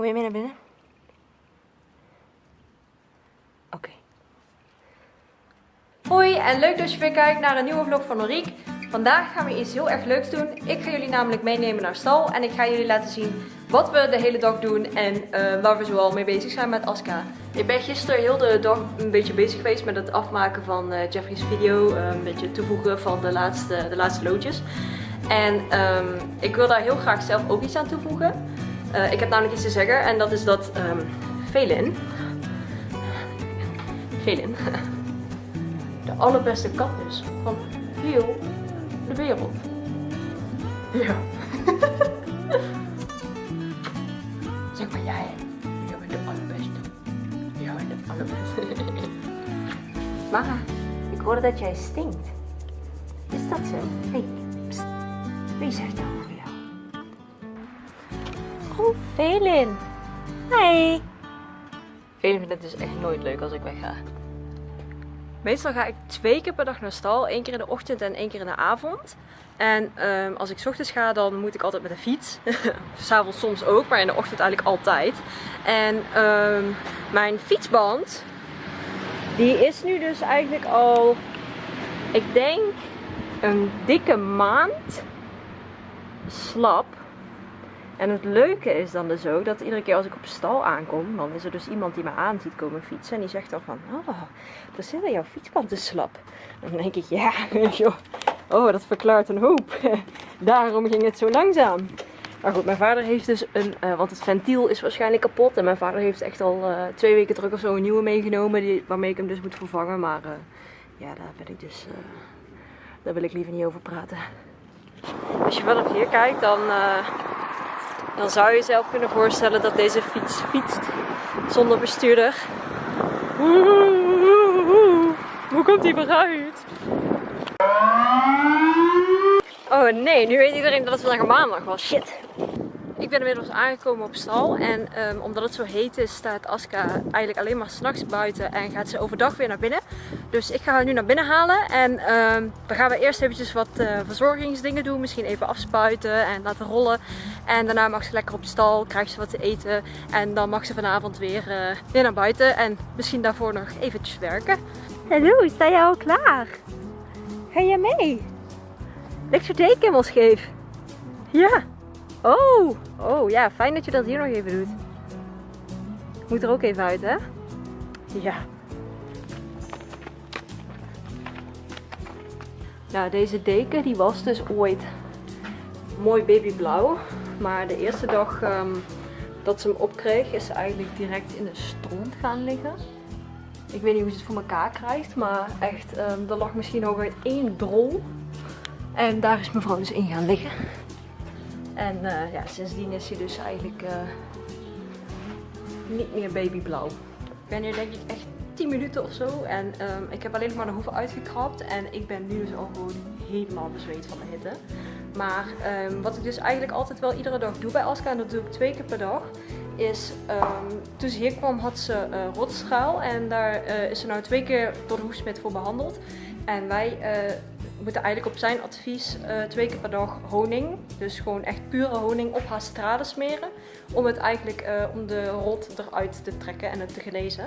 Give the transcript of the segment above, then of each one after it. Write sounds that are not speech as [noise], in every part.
Kom je mee naar binnen? Oké. Hoi en leuk dat je weer kijkt naar een nieuwe vlog van Noriek. Vandaag gaan we iets heel erg leuks doen. Ik ga jullie namelijk meenemen naar stal en ik ga jullie laten zien wat we de hele dag doen en uh, waar we zoal mee bezig zijn met Aska. Ik ben gisteren heel de dag een beetje bezig geweest met het afmaken van uh, Jeffrey's video. Uh, een beetje toevoegen van de laatste, de laatste loodjes. En um, ik wil daar heel graag zelf ook iets aan toevoegen. Ik heb namelijk iets te zeggen en dat is dat um, Velin, Velin, [laughs] de allerbeste kat is van heel de wereld. Ja. [laughs] zeg maar jij. Jij bent de allerbeste. Jij bent de allerbeste. [laughs] Mara, ik hoorde dat jij stinkt. Is dat zo? Hé, hey, wie zegt dat? Oh, Velin. Hey. Velin vindt het dus echt nooit leuk als ik wegga. Meestal ga ik twee keer per dag naar stal. één keer in de ochtend en één keer in de avond. En um, als ik s ochtends ga, dan moet ik altijd met de fiets. [laughs] S'avonds soms ook, maar in de ochtend eigenlijk altijd. En um, mijn fietsband, die is nu dus eigenlijk al, ik denk, een dikke maand slap. En het leuke is dan dus ook dat iedere keer als ik op stal aankom, dan is er dus iemand die me aan ziet komen fietsen. En die zegt dan van, oh, er zit in jouw fietsband te slap. dan denk ik, ja, [laughs] joh, oh, dat verklaart een hoop. [laughs] Daarom ging het zo langzaam. Maar goed, mijn vader heeft dus een, uh, want het ventiel is waarschijnlijk kapot. En mijn vader heeft echt al uh, twee weken terug of zo een nieuwe meegenomen, die, waarmee ik hem dus moet vervangen. Maar uh, ja, daar ben ik dus, daar wil ik liever niet over praten. Als je wel hier kijkt, dan dan zou je jezelf kunnen voorstellen dat deze fiets fietst zonder bestuurder. Hoe komt hij eruit? Oh nee, nu weet iedereen dat het vandaag maandag was. Shit. Ik ben inmiddels aangekomen op stal en um, omdat het zo heet is staat Aska eigenlijk alleen maar s'nachts buiten en gaat ze overdag weer naar binnen. Dus ik ga haar nu naar binnen halen en um, dan gaan we eerst eventjes wat uh, verzorgingsdingen doen. Misschien even afspuiten en laten rollen. En daarna mag ze lekker op stal, krijgt ze wat te eten en dan mag ze vanavond weer, uh, weer naar buiten en misschien daarvoor nog eventjes werken. Hallo, sta jij al klaar? Ga jij mee? Ligt je deken helemaal scheef? Ja. Oh, oh ja, fijn dat je dat hier nog even doet. Moet er ook even uit, hè? Ja. Nou, deze deken die was dus ooit mooi babyblauw. Maar de eerste dag um, dat ze hem opkreeg is ze eigenlijk direct in de stront gaan liggen. Ik weet niet hoe ze het voor elkaar krijgt, maar echt, um, er lag misschien nog één drol. En daar is mevrouw dus in gaan liggen. En uh, ja, sindsdien is hij dus eigenlijk uh, niet meer babyblauw. Hier denk ik echt 10 minuten of zo. En um, ik heb alleen nog maar de hoeven uitgekrapt. En ik ben nu dus al gewoon helemaal bezweet van de hitte. Maar um, wat ik dus eigenlijk altijd wel iedere dag doe bij Aska, en dat doe ik twee keer per dag, is um, toen ze hier kwam had ze uh. En daar uh, is ze nou twee keer door de hoefsmid voor behandeld. En wij uh, moeten eigenlijk op zijn advies twee keer per dag honing, dus gewoon echt pure honing op haar straden smeren. Om het eigenlijk, om de rot eruit te trekken en het te genezen.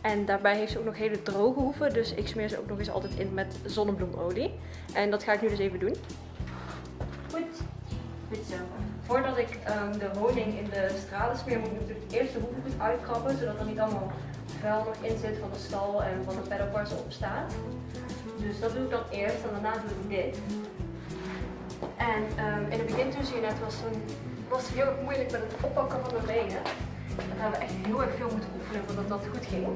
En daarbij heeft ze ook nog hele droge hoeven, dus ik smeer ze ook nog eens altijd in met zonnebloemolie. En dat ga ik nu dus even doen. Goed, goed zo. Voordat ik um, de honing in de straden smeer, moet ik natuurlijk eerst de hoeven goed uitkrabben, zodat er niet allemaal vuil nog in zit van de stal en van de paddock waar ze op staat. Dus dat doe ik dan eerst en daarna doe ik dit. En um, in het begin toen zie je net was, een, was het heel moeilijk met het oppakken van mijn benen. Dat hebben we echt heel erg veel moeten oefenen voordat dat goed ging.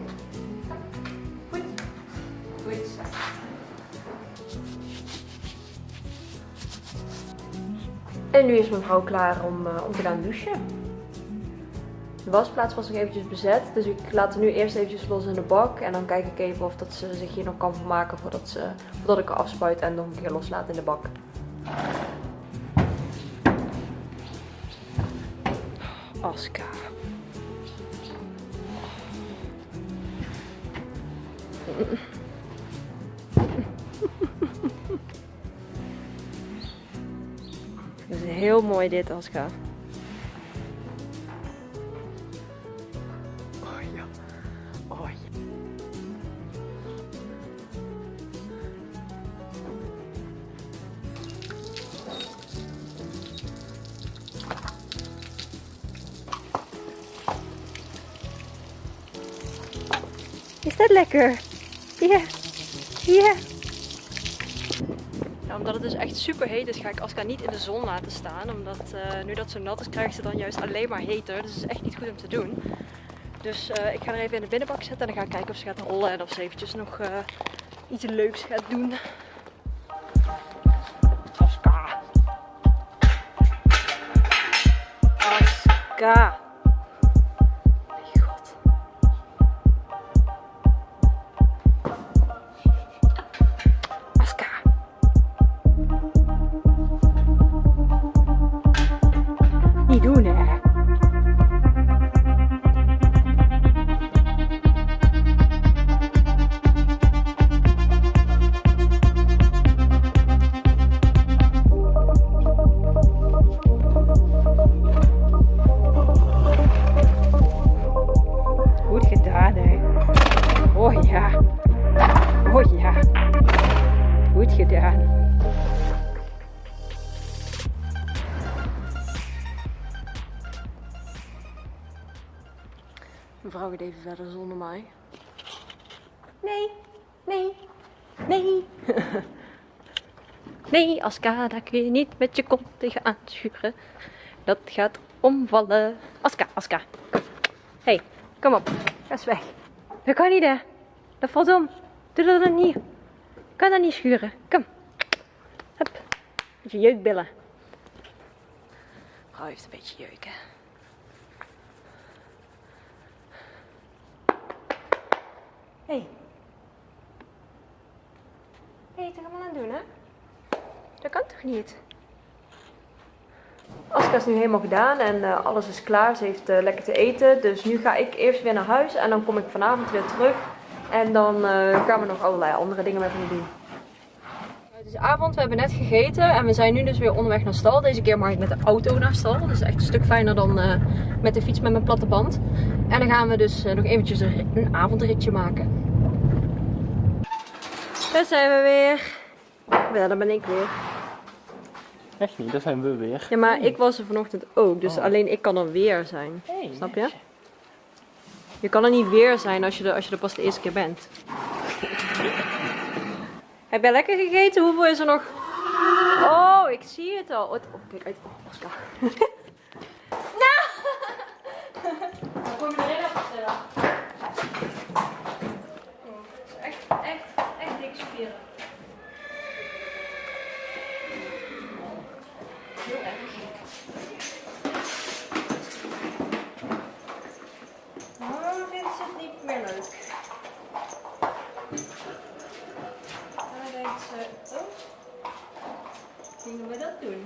Goed. Goed. En nu is mevrouw klaar om, uh, om te gaan douchen. De wasplaats was nog eventjes bezet. Dus ik laat het nu eerst eventjes los in de bak. En dan kijk ik even of dat ze zich hier nog kan vermaken voordat, ze, voordat ik er afspuit en nog een keer loslaat in de bak. Aska. [laughs] Het is heel mooi dit, Aska. Oh ja. Oh. Is dat lekker? Ja. Ja, omdat het dus echt super heet is, ga ik Aska niet in de zon laten staan. Omdat uh, nu dat ze nat is, krijgt ze dan juist alleen maar heter. Dus het is echt niet goed om te doen. Dus uh, ik ga er even in de binnenbak zetten en dan ga ik kijken of ze gaat rollen en of ze eventjes nog uh, iets leuks gaat doen. Aska. Aska. Mevrouw gaat even verder zonder mij. Nee, nee, nee. [laughs] nee, Aska, daar kun je niet met je kont tegen aanschuren. Dat gaat omvallen. Aska, Aska. hey, kom op. Ga eens weg. Dat kan niet, hè. Dat valt om. Doe dat dan niet. Kan dat niet schuren. Kom. Hup. Beetje jeukbillen. Mevrouw heeft een beetje jeuk, Hé. Hey. Hé, hey, toch allemaal aan het doen, hè? Dat kan toch niet? Aska is nu helemaal gedaan en uh, alles is klaar. Ze heeft uh, lekker te eten. Dus nu ga ik eerst weer naar huis en dan kom ik vanavond weer terug. En dan uh, gaan we nog allerlei andere dingen met hem doen. Het is avond, we hebben net gegeten en we zijn nu dus weer onderweg naar stal. Deze keer mag ik met de auto naar stal. Dat is echt een stuk fijner dan met de fiets met mijn platte band. En dan gaan we dus nog eventjes een avondritje maken. Daar zijn we weer. Ja, daar ben ik weer. Echt niet, daar zijn we weer. Ja, maar ik was er vanochtend ook, dus oh. alleen ik kan er weer zijn. Snap je? Je kan er niet weer zijn als je er, als je er pas de eerste keer bent. Heb jij lekker gegeten? Hoeveel is er nog? Oh, ik zie het al. Oh, kijk uit. Oh, Oscar. Dat doen?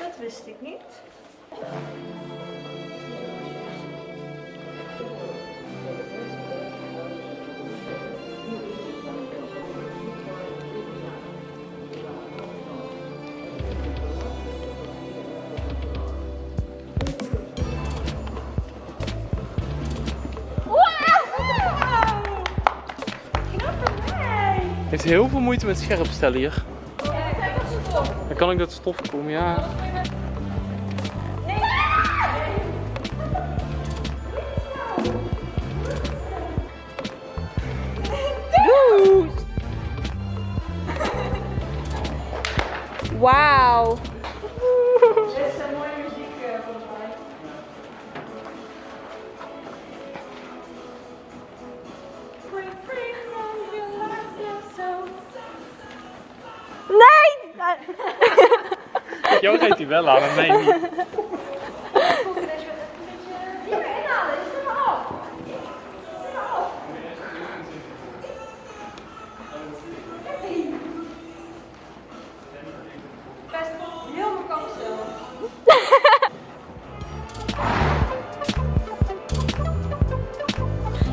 Dat wist ik niet. heeft heel veel moeite met scherp stellen hier. Dan kan ik dat stof komen, ja. Wauw. Hij wel aan, maar mij niet.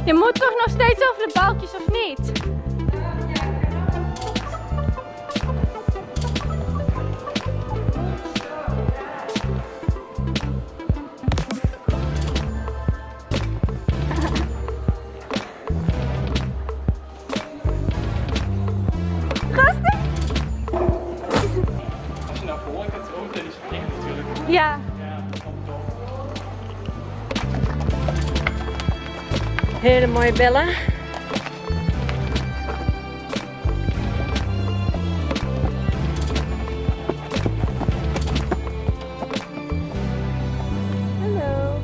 Je moet toch nog steeds over de balkjes of niet? Ja. Hele mooie bellen. Hallo.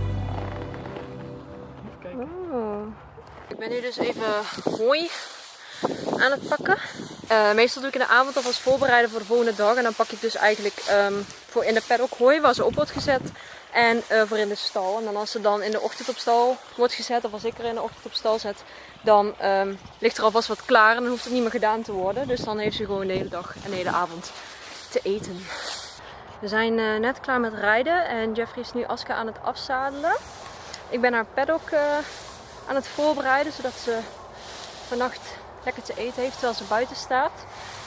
Oh. Ik ben nu dus even hooi aan het pakken. Uh, meestal doe ik in de avond alvast voorbereiden voor de volgende dag. En dan pak ik dus eigenlijk um, voor in de paddock hooi waar ze op wordt gezet. En uh, voor in de stal. En dan als ze dan in de ochtend op stal wordt gezet, of als ik er in de ochtend op stal zet, dan um, ligt er alvast wat klaar en dan hoeft het niet meer gedaan te worden. Dus dan heeft ze gewoon de hele dag en de hele avond te eten. We zijn uh, net klaar met rijden en Jeffrey is nu Aska aan het afzadelen. Ik ben haar paddock aan het voorbereiden, zodat ze vannacht lekker te eten heeft terwijl ze buiten staat.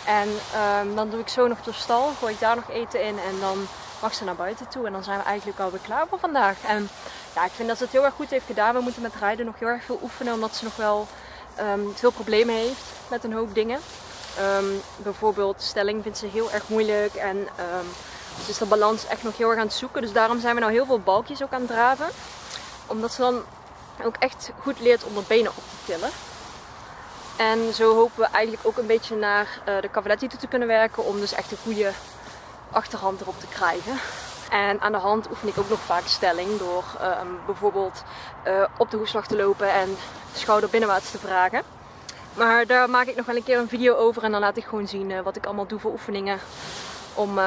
En um, dan doe ik zo nog de stal, gooi ik daar nog eten in en dan mag ze naar buiten toe. En dan zijn we eigenlijk alweer klaar voor vandaag. En ja, ik vind dat ze het heel erg goed heeft gedaan. We moeten met rijden nog heel erg veel oefenen, omdat ze nog wel um, veel problemen heeft met een hoop dingen. Um, bijvoorbeeld stelling vindt ze heel erg moeilijk en um, dus de balans echt nog heel erg aan het zoeken. Dus daarom zijn we nou heel veel balkjes ook aan het draven. Omdat ze dan ook echt goed leert om de benen op te tillen. En zo hopen we eigenlijk ook een beetje naar uh, de cavaletti toe te kunnen werken om dus echt een goede achterhand erop te krijgen. En aan de hand oefen ik ook nog vaak stelling door um, bijvoorbeeld uh, op de hoeslag te lopen en schouder binnenwaarts te vragen. Maar daar maak ik nog wel een keer een video over en dan laat ik gewoon zien uh, wat ik allemaal doe voor oefeningen om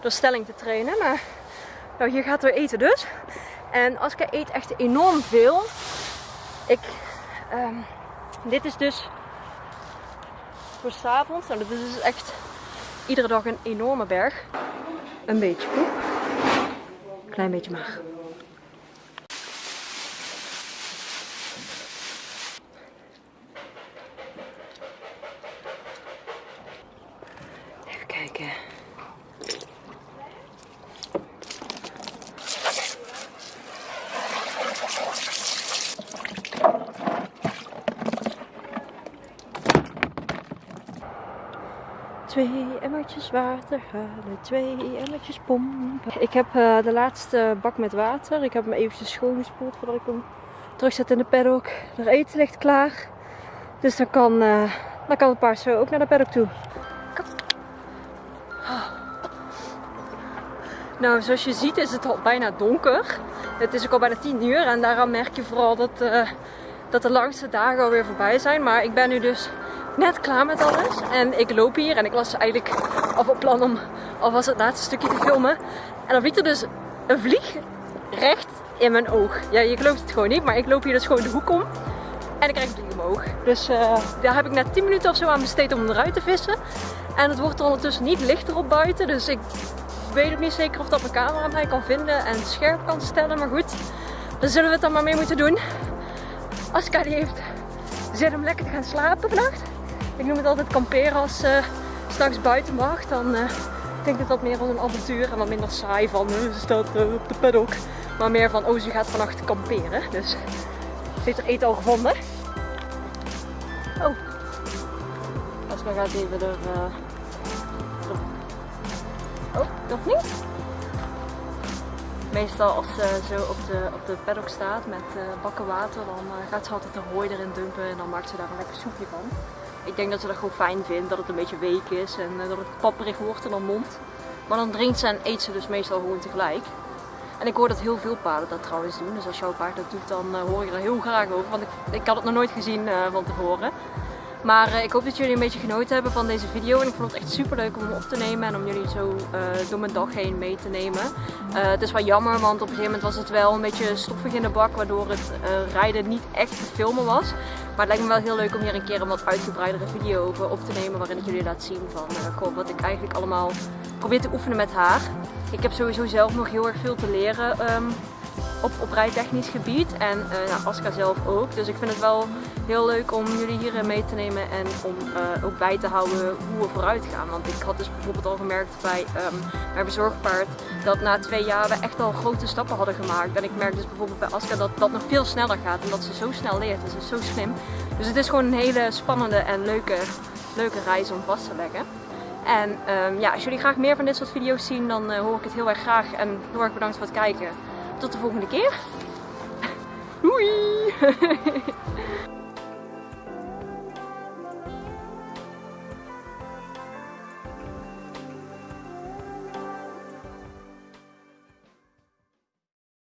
door stelling te trainen. Maar nou, hier gaat we eten dus. En Aska eet echt enorm veel. Ik, um, dit is dus voor s'avonds. Nou, dit is dus echt iedere dag een enorme berg. Een beetje poep. Klein beetje maag. Even kijken. Twee emmertjes water halen, twee emmertjes pompen. Ik heb uh, de laatste bak met water. Ik heb hem eventjes schoongespoeld voordat ik hem terugzet in de paddock. Er eten ligt klaar. Dus dan kan, uh, dan kan het paard zo ook naar de paddock toe. Kom. Nou, zoals je ziet is het al bijna donker. Het is ook al bijna 10 uur en daarom merk je vooral dat, uh, dat de langste dagen alweer voorbij zijn. Maar ik ben nu dus net klaar met alles. En ik loop hier en ik was eigenlijk al van plan om alvast het laatste stukje te filmen. En dan vliegt er dus een vlieg recht in mijn oog. Ja, je gelooft het gewoon niet, maar ik loop hier dus gewoon de hoek om. En ik krijg een vlieg in mijn oog. Dus uh, daar heb ik net 10 minuten of zo aan besteed om eruit te vissen. En het wordt er ondertussen niet lichter op buiten. Dus ik weet ook niet zeker of dat mijn camera mij kan vinden en scherp kan stellen. Maar goed, dan zullen we het dan maar mee moeten doen. Aska heeft zin om lekker te gaan slapen vannacht. Ik noem het altijd kamperen als uh, straks buiten mag. Dan uh, denk ik dat meer als een avontuur en wat minder saai van uh, ze staat op de paddock. Maar meer van, oh ze gaat vannacht kamperen. Dus ze heeft er eten al gevonden. Oh. Aska gaat even er... Oh, nog niet? Meestal als ze zo op de, op de paddock staat met uh, bakken water, dan uh, gaat ze altijd de hooi erin dumpen en dan maakt ze daar een lekker soepje van. Ik denk dat ze dat gewoon fijn vindt, dat het een beetje week is en uh, dat het papperig wordt in haar mond. Maar dan drinkt ze en eet ze dus meestal gewoon tegelijk. En ik hoor dat heel veel paarden dat trouwens doen, dus als jouw paard dat doet dan hoor je er heel graag over, want ik, ik had het nog nooit gezien van tevoren. Maar uh, ik hoop dat jullie een beetje genoten hebben van deze video. En ik vond het echt super leuk om hem op te nemen en om jullie zo uh, door mijn dag heen mee te nemen. Uh, het is wel jammer, want op een gegeven moment was het wel een beetje stoffig in de bak. Waardoor het rijden niet echt te filmen was. Maar het lijkt me wel heel leuk om hier een keer een wat uitgebreidere video over op te nemen. Waarin ik jullie laat zien van wat ik eigenlijk allemaal probeer te oefenen met haar. Ik heb sowieso zelf nog heel erg veel te leren. Um, op, op rijtechnisch gebied en uh, Aska zelf ook. Dus ik vind het wel heel leuk om jullie hierin mee te nemen en om uh, ook bij te houden hoe we vooruit gaan. Want ik had dus bijvoorbeeld al gemerkt bij um, mijn bezorgpaard dat na twee jaar we echt al grote stappen hadden gemaakt. En ik merk dus bijvoorbeeld bij Aska dat dat nog veel sneller gaat en dat ze zo snel leert. Dus ze is zo slim. Dus het is gewoon een hele spannende en leuke, leuke reis om vast te leggen. En um, ja, als jullie graag meer van dit soort video's zien, dan uh, hoor ik het heel erg graag. En heel erg bedankt voor het kijken. Tot de volgende keer. Doei! [laughs]